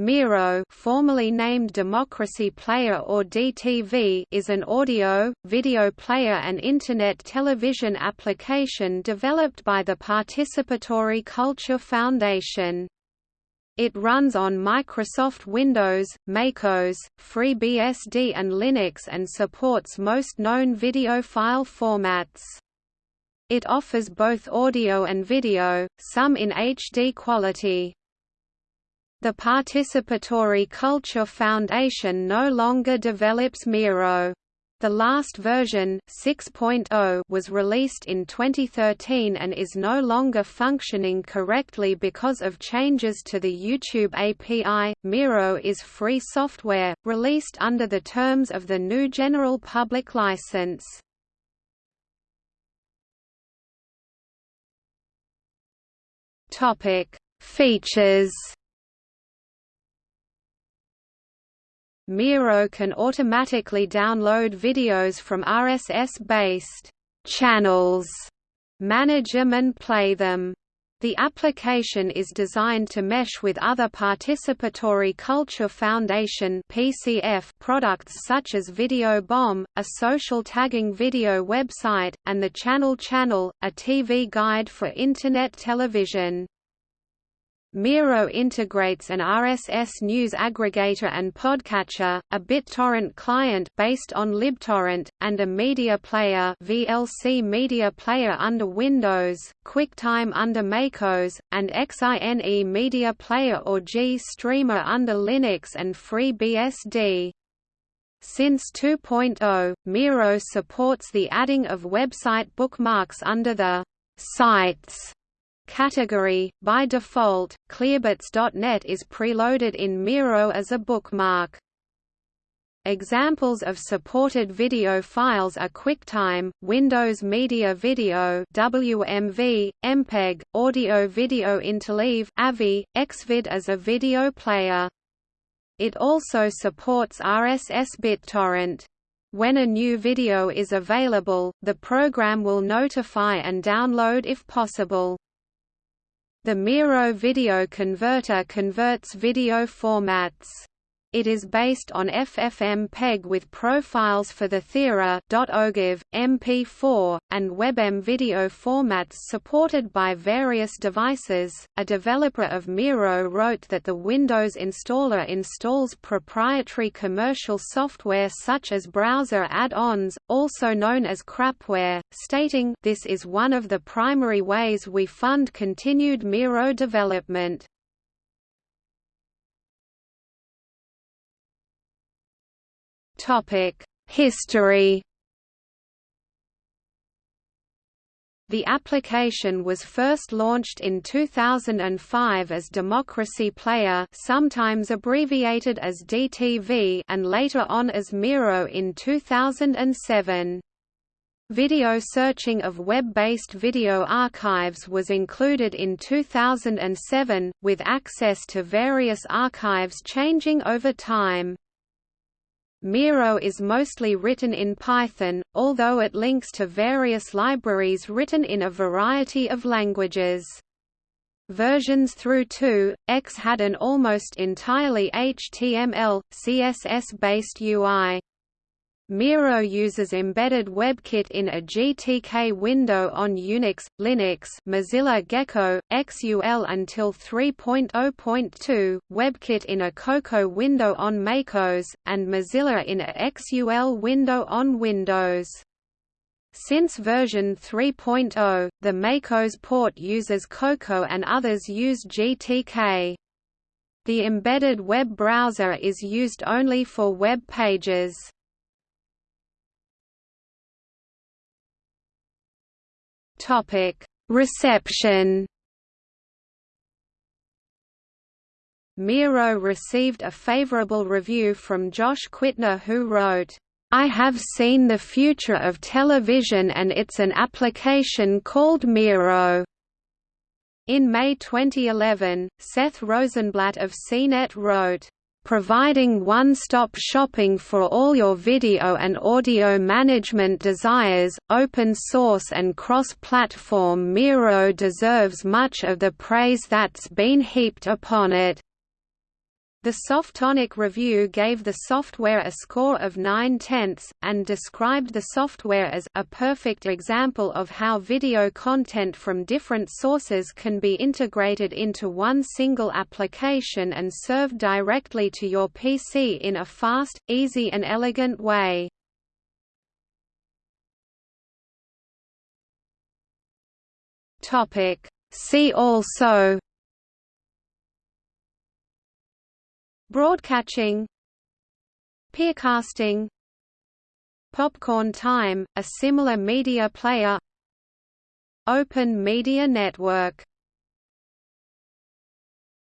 Miro formerly named Democracy Player or DTV is an audio, video player and Internet television application developed by the Participatory Culture Foundation. It runs on Microsoft Windows, MacOS, FreeBSD and Linux and supports most known video file formats. It offers both audio and video, some in HD quality. The Participatory Culture Foundation no longer develops Miro. The last version 6.0 was released in 2013 and is no longer functioning correctly because of changes to the YouTube API. Miro is free software, released under the terms of the GNU General Public License. Topic: Features Miro can automatically download videos from RSS-based channels, manage them and play them. The application is designed to mesh with other Participatory Culture Foundation (PCF) products such as Video Bomb, a social tagging video website, and the Channel Channel, a TV guide for Internet television. Miro integrates an RSS news aggregator and podcatcher, a BitTorrent client based on LibTorrent, and a media player VLC media player under Windows, QuickTime under MacOS, and XINE media player or GStreamer under Linux and FreeBSD. Since 2.0, Miro supports the adding of website bookmarks under the Sites category. By default, Clearbits.net is preloaded in Miro as a bookmark. Examples of supported video files are QuickTime, Windows Media Video WMV, MPEG, Audio Video Interleave AVI, Xvid as a video player. It also supports RSS BitTorrent. When a new video is available, the program will notify and download if possible. The Miro video converter converts video formats. It is based on FFmpeg with profiles for the Theora, .ogiv, MP4, and WebM video formats supported by various devices. A developer of Miro wrote that the Windows installer installs proprietary commercial software such as browser add-ons, also known as crapware, stating, This is one of the primary ways we fund continued Miro development. History. The application was first launched in 2005 as Democracy Player sometimes abbreviated as DTV and later on as Miro in 2007. Video searching of web-based video archives was included in 2007, with access to various archives changing over time. Miro is mostly written in Python, although it links to various libraries written in a variety of languages. Versions through 2.x had an almost entirely HTML, CSS-based UI. Miro uses embedded WebKit in a GTK window on Unix, Linux Mozilla Gecko, XUL until 3.0.2, WebKit in a Cocoa window on MacOS, and Mozilla in a XUL window on Windows. Since version 3.0, the MacOS port uses Cocoa and others use GTK. The embedded web browser is used only for web pages. Topic: Reception. Miro received a favorable review from Josh Quittner who wrote, I have seen the future of television and it's an application called Miro. In May 2011, Seth Rosenblatt of CNET wrote, providing one-stop shopping for all your video and audio management desires, open source and cross-platform Miro deserves much of the praise that's been heaped upon it. The Softonic review gave the software a score of 9 tenths, and described the software as a perfect example of how video content from different sources can be integrated into one single application and served directly to your PC in a fast, easy and elegant way. See also Broadcatching Peercasting Popcorn Time, a similar media player Open Media Network